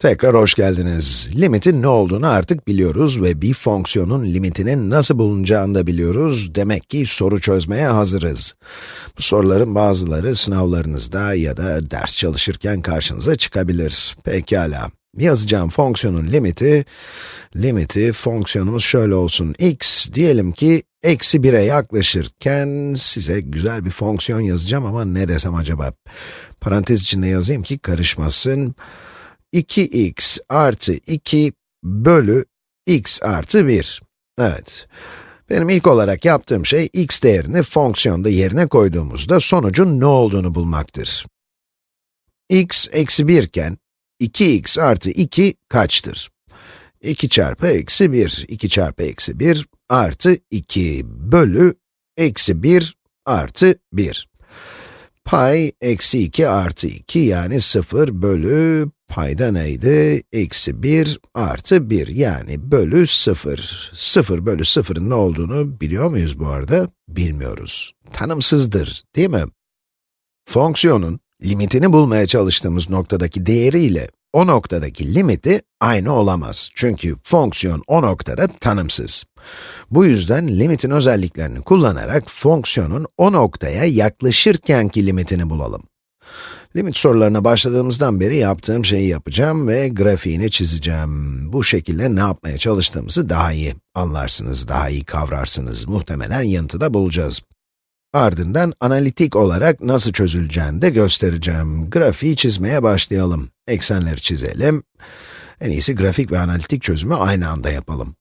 Tekrar hoş geldiniz. Limitin ne olduğunu artık biliyoruz ve bir fonksiyonun limitinin nasıl bulunacağını da biliyoruz. Demek ki soru çözmeye hazırız. Bu soruların bazıları sınavlarınızda ya da ders çalışırken karşınıza çıkabilir. Pekala. Yazacağım fonksiyonun limiti, limiti fonksiyonumuz şöyle olsun. x diyelim ki eksi 1'e yaklaşırken size güzel bir fonksiyon yazacağım ama ne desem acaba? Parantez içinde yazayım ki karışmasın. 2x artı 2 bölü x artı 1. Evet. Benim ilk olarak yaptığım şey, x değerini fonksiyonda yerine koyduğumuzda sonucun ne olduğunu bulmaktır. x eksi 1 iken, 2x artı 2 kaçtır? 2 çarpı eksi 1, 2 çarpı eksi 1 artı 2 bölü eksi 1 artı 1. Pay eksi 2 artı 2 yani 0 bölü payda neydi? Eksi 1 artı 1 yani bölü 0. 0 bölü 0'ın ne olduğunu biliyor muyuz bu arada? Bilmiyoruz. Tanımsızdır, değil mi? Fonksiyonun limitini bulmaya çalıştığımız noktadaki değeriyle o noktadaki limiti aynı olamaz. Çünkü fonksiyon o noktada tanımsız. Bu yüzden limitin özelliklerini kullanarak fonksiyonun o noktaya yaklaşırkenki limitini bulalım. Limit sorularına başladığımızdan beri yaptığım şeyi yapacağım ve grafiğini çizeceğim. Bu şekilde ne yapmaya çalıştığımızı daha iyi anlarsınız, daha iyi kavrarsınız. Muhtemelen yanıtı bulacağız. Ardından analitik olarak nasıl çözüleceğini de göstereceğim. Grafiği çizmeye başlayalım. Eksenleri çizelim. En iyisi grafik ve analitik çözümü aynı anda yapalım.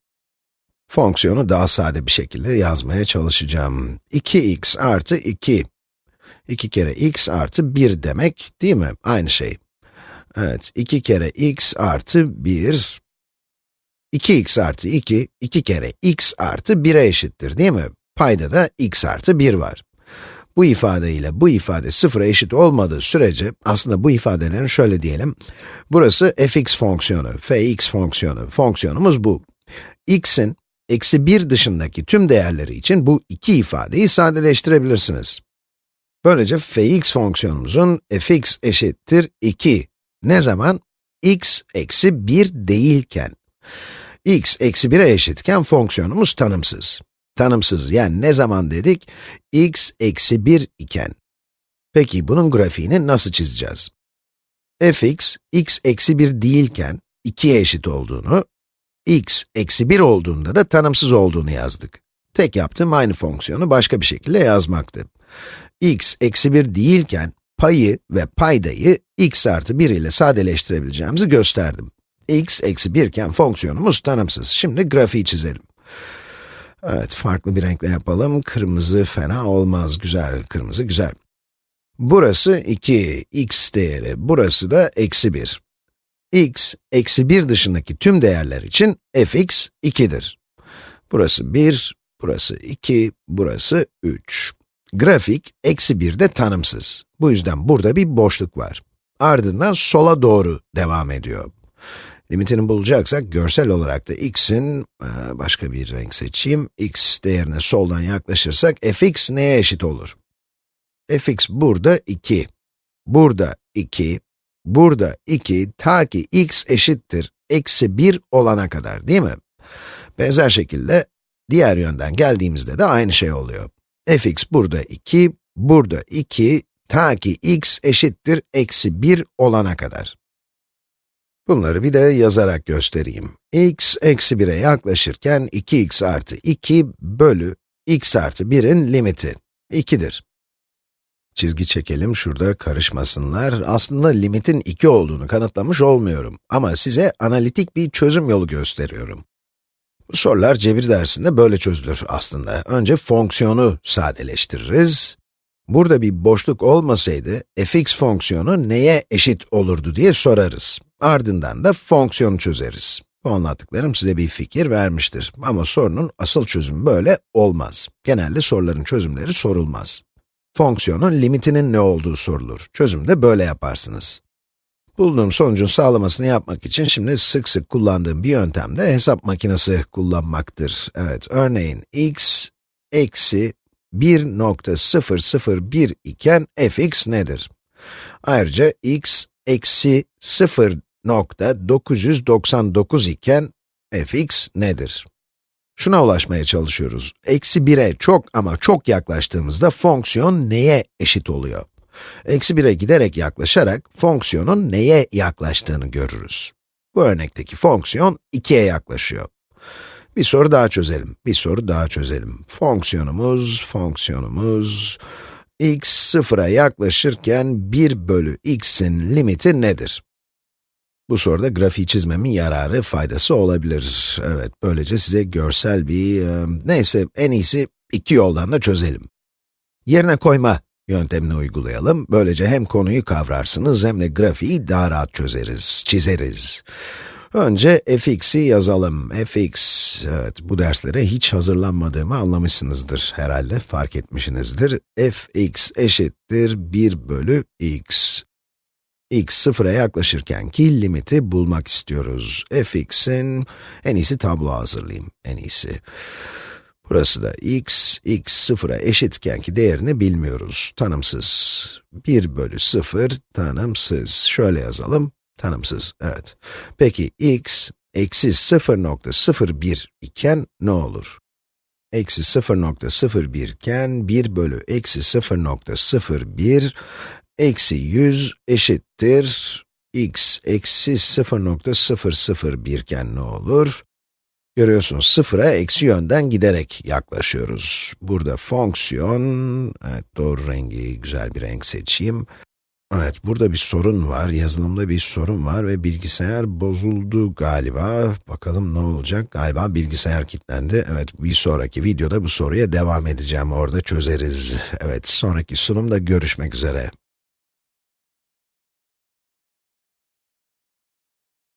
Fonksiyonu daha sade bir şekilde yazmaya çalışacağım. 2x artı 2. 2 kere x artı 1 demek, değil mi? Aynı şey. Evet, 2 kere x artı 1. 2x artı 2, 2 kere x artı 1'e eşittir, değil mi? Payda da x artı 1 var. Bu ifade ile bu ifade sıfıra eşit olmadığı sürece, aslında bu ifadelerin şöyle diyelim, burası fx fonksiyonu, fx fonksiyonu, fonksiyonumuz bu. x'in eksi 1 dışındaki tüm değerleri için bu iki ifadeyi sadeleştirebilirsiniz. Böylece fx fonksiyonumuzun fx eşittir 2. Ne zaman? x eksi 1 değilken. x eksi 1'e eşitken fonksiyonumuz tanımsız. Tanımsız yani ne zaman dedik? x eksi 1 iken. Peki bunun grafiğini nasıl çizeceğiz? fx, x eksi 1 değilken 2'ye eşit olduğunu, x eksi 1 olduğunda da tanımsız olduğunu yazdık. Tek yaptığım aynı fonksiyonu başka bir şekilde yazmaktı. x eksi 1 değilken payı ve paydayı x artı 1 ile sadeleştirebileceğimizi gösterdim. x eksi 1 iken fonksiyonumuz tanımsız. Şimdi grafiği çizelim. Evet, farklı bir renkle yapalım. Kırmızı fena olmaz, güzel. Kırmızı güzel. Burası 2, x değeri. Burası da eksi 1. x, eksi 1 dışındaki tüm değerler için fx 2'dir. Burası 1, burası 2, burası 3. Grafik, eksi 1 de tanımsız. Bu yüzden burada bir boşluk var. Ardından sola doğru devam ediyor. Limitini bulacaksak, görsel olarak da x'in, e, başka bir renk seçeyim, x değerine soldan yaklaşırsak, fx neye eşit olur? fx burada 2, burada 2, burada 2, ta ki x eşittir, eksi 1 olana kadar, değil mi? Benzer şekilde, diğer yönden geldiğimizde de aynı şey oluyor. fx burada 2, burada 2, ta ki x eşittir, eksi 1 olana kadar. Bunları bir de yazarak göstereyim. x eksi 1'e yaklaşırken 2x artı 2 bölü x artı 1'in limiti 2'dir. Çizgi çekelim, şurada karışmasınlar. Aslında limitin 2 olduğunu kanıtlamış olmuyorum. Ama size analitik bir çözüm yolu gösteriyorum. Bu sorular cebir dersinde böyle çözülür aslında. Önce fonksiyonu sadeleştiririz. Burada bir boşluk olmasaydı, fx fonksiyonu neye eşit olurdu diye sorarız. Ardından da fonksiyonu çözeriz. Bu anlattıklarım size bir fikir vermiştir. Ama sorunun asıl çözümü böyle olmaz. Genelde soruların çözümleri sorulmaz. Fonksiyonun limitinin ne olduğu sorulur. Çözümü de böyle yaparsınız. Bulduğum sonucun sağlamasını yapmak için şimdi sık sık kullandığım bir yöntem de hesap makinesi kullanmaktır. Evet, örneğin x eksi 1.001 iken fx nedir? Ayrıca x eksi 0 nokta 999 iken fx nedir? Şuna ulaşmaya çalışıyoruz. Eksi 1'e çok ama çok yaklaştığımızda fonksiyon neye eşit oluyor? Eksi 1'e giderek yaklaşarak fonksiyonun neye yaklaştığını görürüz. Bu örnekteki fonksiyon 2'ye yaklaşıyor. Bir soru daha çözelim, bir soru daha çözelim. Fonksiyonumuz, fonksiyonumuz, x sıfıra yaklaşırken 1 bölü x'in limiti nedir? Bu soruda grafiği çizmemin yararı, faydası olabilir. Evet, böylece size görsel bir, e, neyse en iyisi iki yoldan da çözelim. Yerine koyma yöntemini uygulayalım. Böylece hem konuyu kavrarsınız hem de grafiği daha rahat çözeriz, çizeriz. Önce fx'i yazalım. fx, evet bu derslere hiç hazırlanmadığımı anlamışsınızdır herhalde, fark etmişsinizdir. fx eşittir 1 bölü x. x sıfıra yaklaşırkenki limiti bulmak istiyoruz. fx'in, en iyisi tablo hazırlayayım, en iyisi. Burası da x, x sıfıra eşitkenki değerini bilmiyoruz, tanımsız. 1 bölü 0 tanımsız. Şöyle yazalım, tanımsız, evet. Peki x, eksi 0.01 iken ne olur? Eksi 0.01 iken 1 bölü eksi 0.01 eksi 100 eşittir x eksi 0.001 iken ne olur? Görüyorsunuz sıfıra eksi yönden giderek yaklaşıyoruz. Burada fonksiyon, evet doğru rengi, güzel bir renk seçeyim. Evet, burada bir sorun var, yazılımda bir sorun var ve bilgisayar bozuldu galiba. Bakalım ne olacak? Galiba bilgisayar kilitlendi. Evet, bir sonraki videoda bu soruya devam edeceğim, orada çözeriz. Evet, sonraki sunumda görüşmek üzere.